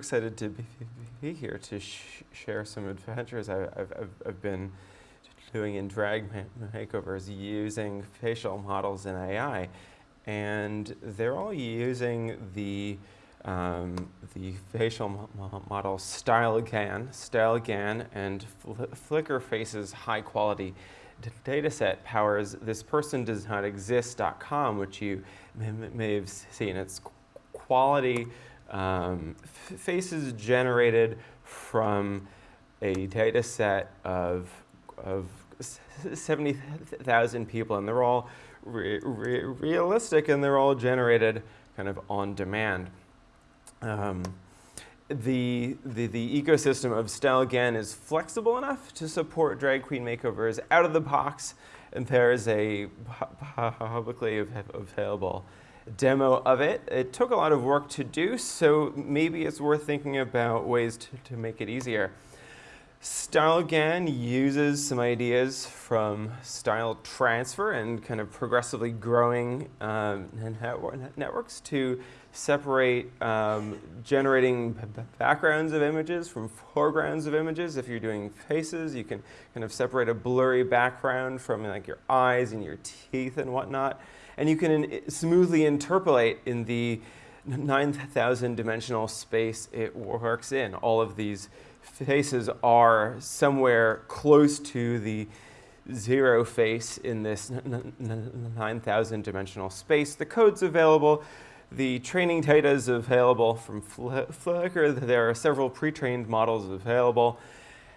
excited to be, be here to sh share some adventures I, have been doing in drag makeovers using facial models in AI. And they're all using the, um, the facial mo model StyleGAN, StyleGAN, and Fl Flickr Faces high quality dataset powers this person does not exist.com, which you may have seen. It's quality um, faces generated from a data set of, of 70,000 people, and they're all re re realistic and they're all generated kind of on demand. Um, the, the, the, ecosystem of StyleGAN is flexible enough to support drag queen makeovers out of the box, and there is a publicly available demo of it. It took a lot of work to do, so maybe it's worth thinking about ways to, to make it easier. StyleGAN uses some ideas from style transfer and kind of progressively growing um, networks to separate um, generating backgrounds of images from foregrounds of images. If you're doing faces, you can kind of separate a blurry background from like your eyes and your teeth and whatnot. And you can smoothly interpolate in the 9,000 dimensional space it works in. All of these faces are somewhere close to the zero face in this 9,000 dimensional space. The code's available. The training data is available from Flickr. There are several pre-trained models available.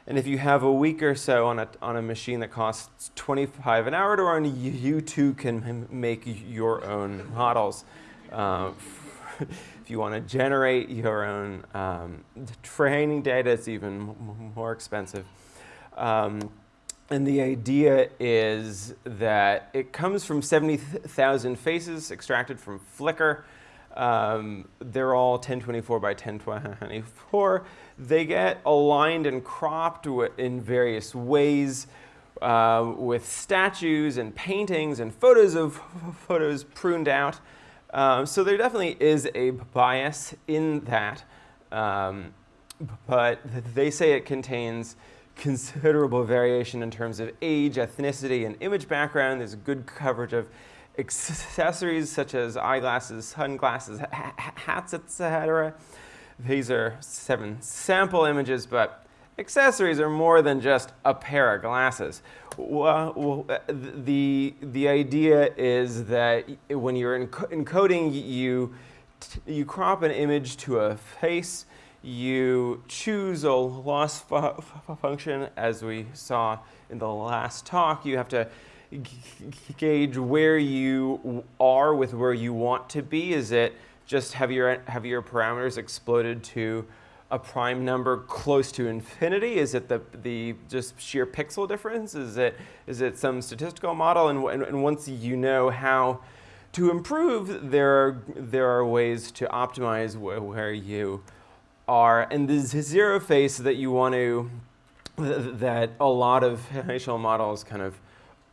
And if you have a week or so on a, on a machine that costs 25 an hour to run, you, too can make your own models. Uh, if you want to generate your own um, training data, it's even more expensive. Um, and the idea is that it comes from 70,000 faces extracted from Flickr. Um, they're all 1024 by 1024. They get aligned and cropped in various ways uh, with statues and paintings and photos of photos pruned out. Um, so there definitely is a bias in that, um, but they say it contains considerable variation in terms of age, ethnicity, and image background. There's good coverage of accessories such as eyeglasses, sunglasses, hats, etc. These are seven sample images, but accessories are more than just a pair of glasses. Well, the, the idea is that when you're encoding, you, you crop an image to a face, you choose a loss fu function, as we saw in the last talk. You have to gauge where you are with where you want to be. Is it just have your, have your parameters exploded to a prime number close to infinity? Is it the, the just sheer pixel difference? Is it, is it some statistical model? And, and, and once you know how to improve, there are, there are ways to optimize wh where you are. And the zero face that you want to, that a lot of facial models kind of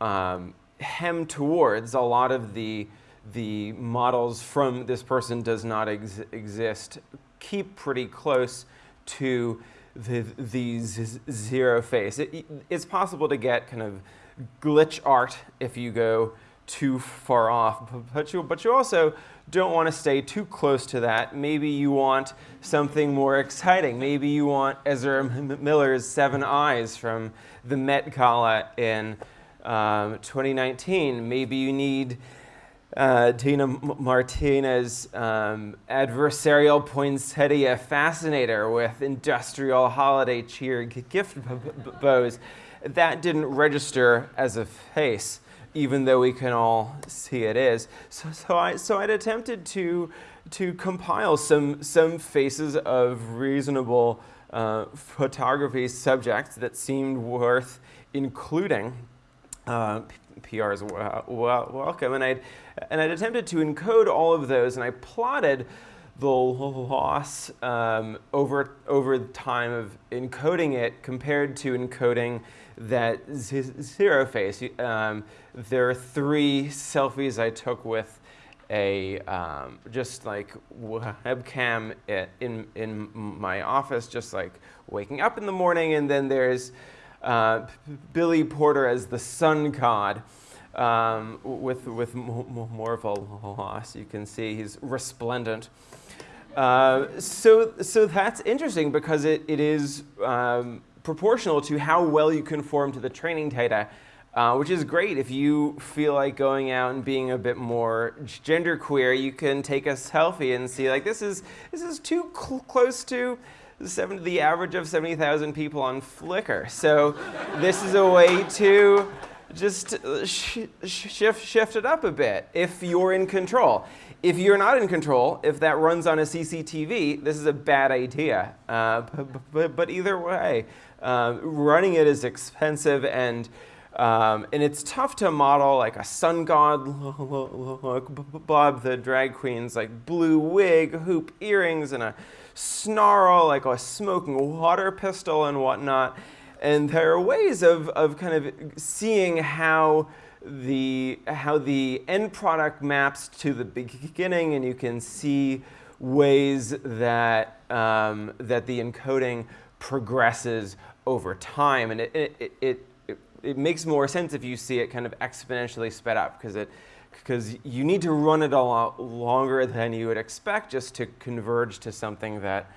um, hem towards, a lot of the, the models from this person does not ex exist keep pretty close to the, zero face. It, it's possible to get kind of glitch art if you go too far off, but you, but you also don't want to stay too close to that. Maybe you want something more exciting. Maybe you want Ezra Miller's Seven Eyes from the Met Gala in um, 2019. Maybe you need uh, Dina Martinez, um, adversarial poinsettia fascinator with industrial holiday cheer gift bows. That didn't register as a face, even though we can all see it is. So, so, I, so I'd attempted to, to compile some, some faces of reasonable uh, photography subjects that seemed worth including. Uh, PR is welcome. And I'd, and I'd attempted to encode all of those, and I plotted the loss um, over, over time of encoding it compared to encoding that zero face. Um, there are three selfies I took with a um, just like webcam in in my office, just like waking up in the morning, and then there's uh, Billy Porter as the sun god. Um, with with more of a loss, you can see he's resplendent. Uh, so so that's interesting because it, it is um, proportional to how well you conform to the training data uh, which is great. If you feel like going out and being a bit more genderqueer, you can take a selfie and see like this is this is too cl close to seven, the average of 70,000 people on Flickr. So this is a way to just sh shift, shift it up a bit if you're in control. If you're not in control, if that runs on a CCTV, this is a bad idea. Uh, but, but, either way, uh, running it is expensive and um, and it's tough to model like a sun god look, Bob the drag queen's like blue wig, hoop earrings, and a snarl, like a smoking water pistol and whatnot. And there are ways of, of kind of seeing how the, how the end product maps to the beginning, and you can see ways that, um, that the encoding progresses over time. And it, it, it it makes more sense if you see it kind of exponentially sped up because it because you need to run it a lot longer than you would expect just to converge to something that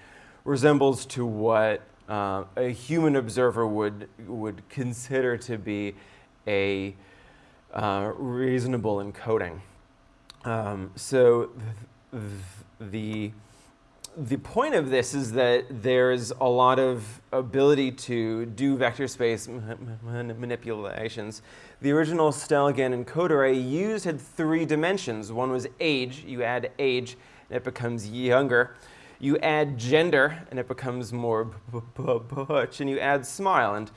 resembles to what uh, a human observer would would consider to be a uh, reasonable encoding. Um, so th the the point of this is that there's a lot of ability to do vector space manipulations. The original StyleGAN encoder array used had three dimensions. One was age. You add age, and it becomes younger. You add gender, and it becomes more butch. And you add smile. And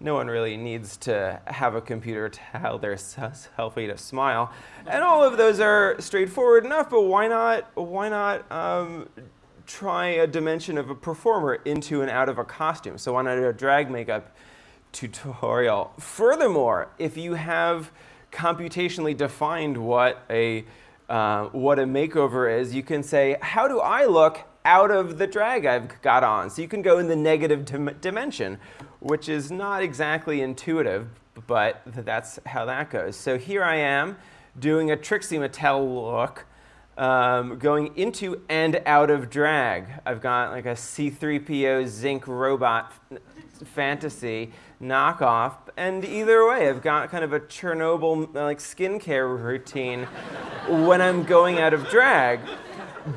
no one really needs to have a computer tell their selfie to smile. And all of those are straightforward enough, but why not, why not um, try a dimension of a performer into and out of a costume. So not a drag makeup tutorial? Furthermore, if you have computationally defined what a, uh, what a makeover is, you can say, how do I look out of the drag I've got on? So you can go in the negative dim dimension, which is not exactly intuitive, but that's how that goes. So here I am doing a Trixie Mattel look um, going into and out of drag. I've got like a C3PO Zinc robot fantasy knockoff. And either way, I've got kind of a Chernobyl like skincare routine when I'm going out of drag.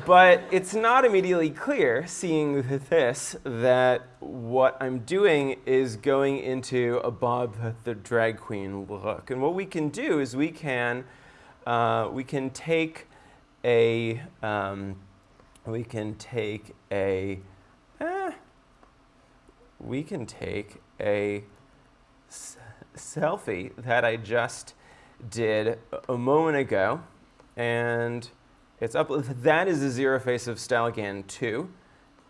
But it's not immediately clear, seeing this, that what I'm doing is going into a Bob the drag queen look. And what we can do is we can, uh, we can take a, um, we can take a, eh, we can take a selfie that I just did a moment ago, and it's up. That is a zero face of StyleGAN 2,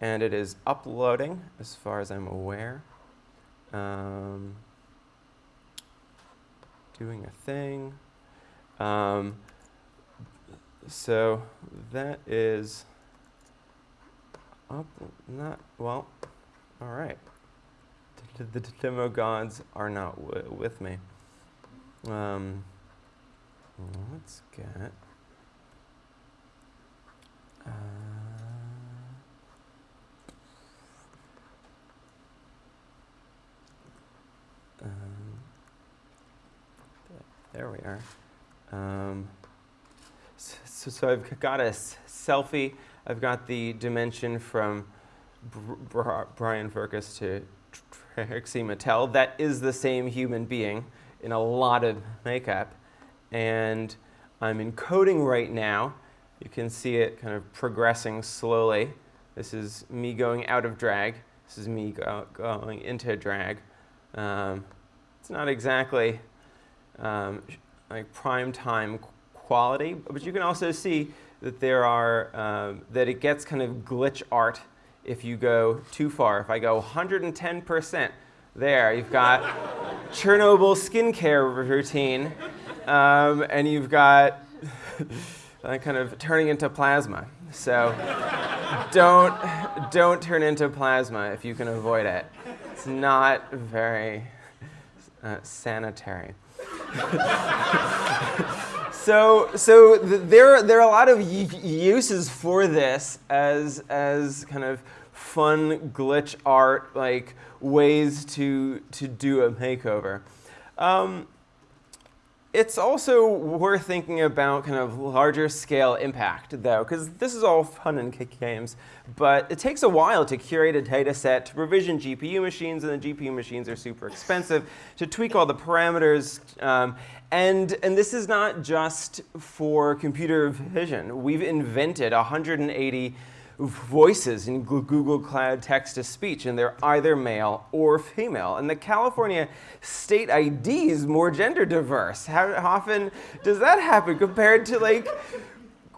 and it is uploading as far as I'm aware. Um, doing a thing. Um, so that is up, not, well, all right. The, demo gods are not with me. Um, let's get, uh, um, there we are. Um, so, so I've got a selfie. I've got the dimension from Br Brian Firkus to Trixie Mattel. That is the same human being in a lot of makeup. And I'm encoding right now. You can see it kind of progressing slowly. This is me going out of drag. This is me go going into drag. Um, it's not exactly um, like prime time quality, but you can also see that there are, um, that it gets kind of glitch art if you go too far. If I go 110%, there, you've got Chernobyl skincare routine, um, and you've got kind of turning into plasma. So don't, don't turn into plasma if you can avoid it. It's not very uh, sanitary. so so th there, there are a lot of uses for this as, as kind of fun glitch art, like ways to, to do a makeover. Um, it's also worth thinking about kind of larger scale impact, though, because this is all fun and kick games, but it takes a while to curate a data set, to provision GPU machines, and the GPU machines are super expensive, to tweak all the parameters, um, and, and this is not just for computer vision. We've invented 180 voices in Google Cloud text-to-speech, and they're either male or female. And the California state ID is more gender diverse. How often does that happen compared to like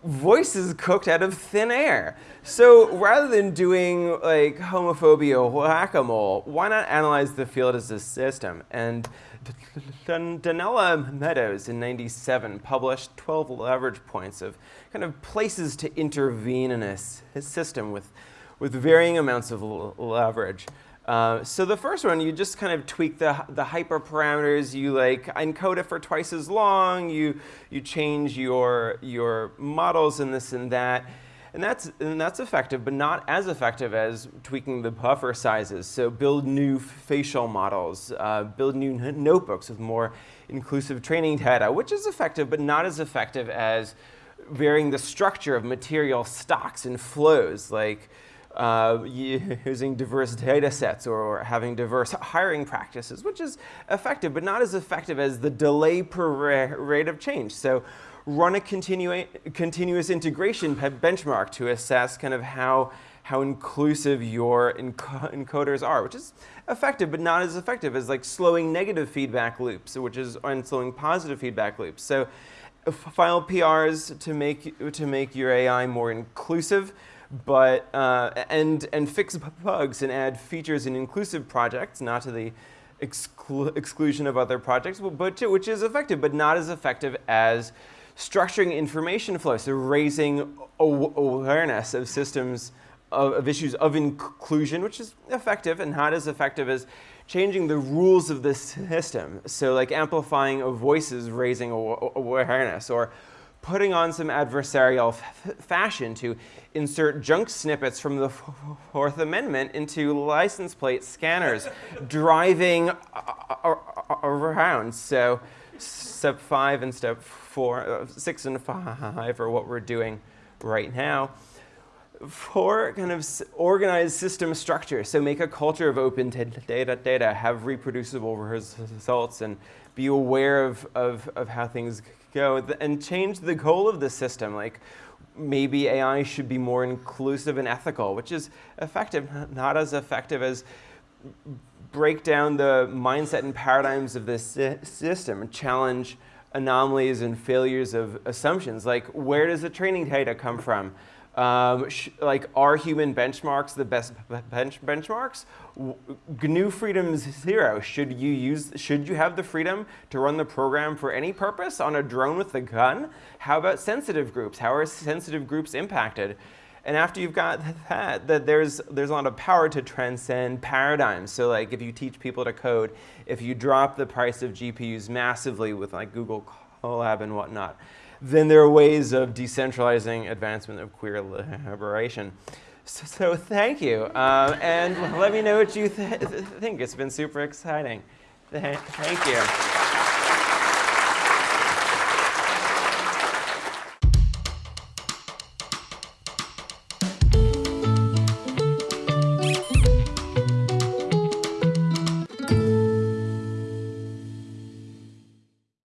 voices cooked out of thin air? So rather than doing like homophobia whack-a-mole, why not analyze the field as a system? And Donella Meadows in 97 published 12 leverage points of kind of places to intervene in a system with, with varying amounts of leverage. Uh, so the first one, you just kind of tweak the, the hyperparameters. You like encode it for twice as long. You, you change your, your models and this and that. And that's, and that's effective, but not as effective as tweaking the buffer sizes. So build new facial models, uh, build new notebooks with more inclusive training data, which is effective, but not as effective as varying the structure of material stocks and flows, like uh, using diverse data sets or having diverse hiring practices, which is effective, but not as effective as the delay per rate of change. So run a continu continuous integration benchmark to assess kind of how, how inclusive your enc encoders are, which is effective, but not as effective as like slowing negative feedback loops, which is and slowing positive feedback loops. So file PRs to make, to make your AI more inclusive, but, uh, and, and fix bugs and add features in inclusive projects, not to the exclu exclusion of other projects, but to, which is effective, but not as effective as structuring information flow, so raising awareness of systems, of, of, issues of inclusion, which is effective and not as effective as changing the rules of the system. So like amplifying of voices, raising awareness, or putting on some adversarial fashion to insert junk snippets from the Fourth Amendment into license plate scanners, driving around. So step five and step four, uh, six and five are what we're doing right now. For kind of organized system structure, so make a culture of open data, data, have reproducible results, and be aware of, of, of how things go, and change the goal of the system. Like maybe AI should be more inclusive and ethical, which is effective, not as effective as break down the mindset and paradigms of this system and challenge anomalies and failures of assumptions. Like, where does the training data come from? Um, like, are human benchmarks the best bench benchmarks? GNU Freedom Zero, should you use, should you have the freedom to run the program for any purpose on a drone with a gun? How about sensitive groups? How are sensitive groups impacted? And after you've got that, that there's, there's a lot of power to transcend paradigms. So like if you teach people to code, if you drop the price of GPUs massively with like Google Colab and whatnot, then there are ways of decentralizing advancement of queer liberation. So, so thank you. Uh, and let me know what you th think. It's been super exciting. Th thank you.